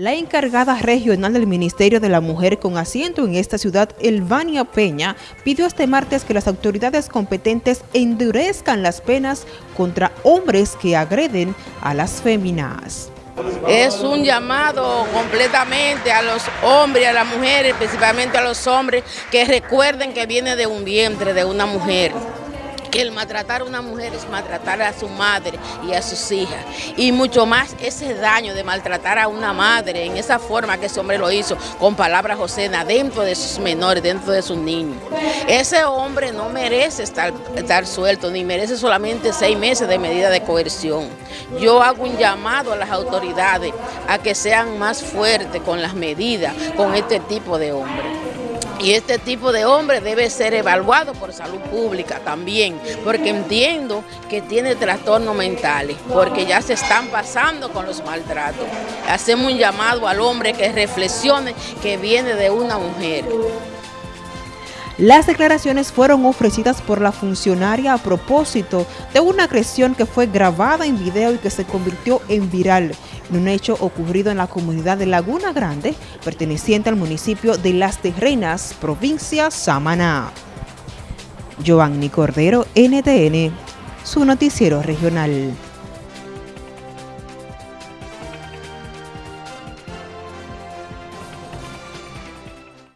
La encargada regional del Ministerio de la Mujer con asiento en esta ciudad, Elvania Peña, pidió este martes que las autoridades competentes endurezcan las penas contra hombres que agreden a las féminas. Es un llamado completamente a los hombres a las mujeres, principalmente a los hombres, que recuerden que viene de un vientre de una mujer que el maltratar a una mujer es maltratar a su madre y a sus hijas. Y mucho más ese daño de maltratar a una madre en esa forma que ese hombre lo hizo, con palabras Josena, dentro de sus menores, dentro de sus niños. Ese hombre no merece estar, estar suelto, ni merece solamente seis meses de medida de coerción. Yo hago un llamado a las autoridades a que sean más fuertes con las medidas con este tipo de hombres. Y este tipo de hombre debe ser evaluado por salud pública también, porque entiendo que tiene trastornos mentales, porque ya se están pasando con los maltratos. Hacemos un llamado al hombre que reflexione que viene de una mujer. Las declaraciones fueron ofrecidas por la funcionaria a propósito de una agresión que fue grabada en video y que se convirtió en viral en un hecho ocurrido en la comunidad de Laguna Grande, perteneciente al municipio de Las Terrenas, provincia Samaná. Giovanni Cordero, NTN, su noticiero regional.